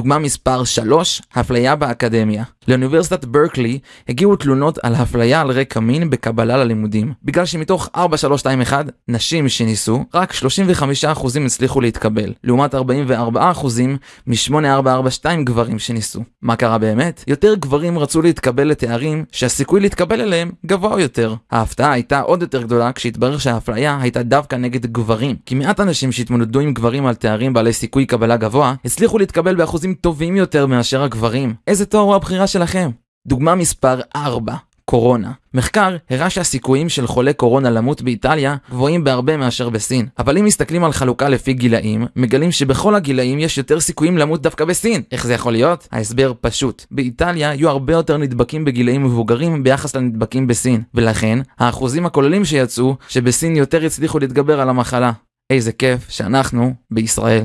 דוגמה מספר 3, הפליה באקדמיה. לאוניברסיטת ברקלי הגיעו תלונות על הפליה על רקע מין בקבלה ללימודים, בגלל שמתוך 4321 נשים שניסו, רק 35% הצליחו להתקבל, לעומת 44% מ-8442 גברים שניסו. מה קרה באמת? יותר גברים רצו להתקבל לתארים שהסיכוי להתקבל אליהם גבוה יותר. ההפתעה הייתה עוד יותר גדולה כשהתברר שהאפליה הייתה דווקא נגד גברים, כי מעט אנשים שהתמודדו עם גברים על תארים בעלי סיכוי קבלה גבוה, הצליחו להתקבל באחוזים טובים יותר מאשר הגברים. איזה תואר הוא הבחירה שלכם? דוגמה מספר 4 קורונה. מחקר הראה שהסיכויים של חולי קורונה למות באיטליה גבוהים בהרבה מאשר בסין. אבל אם מסתכלים על חלוקה לפי גילאים, מגלים שבכל הגילאים יש יותר סיכויים למות דווקא בסין. איך זה יכול להיות? ההסבר פשוט. באיטליה יהיו הרבה יותר נדבקים בגילאים מבוגרים ביחס לנדבקים בסין, ולכן האחוזים הכוללים שיצאו שבסין יותר הצליחו להתגבר על המחלה. איזה כיף שאנחנו בישראל.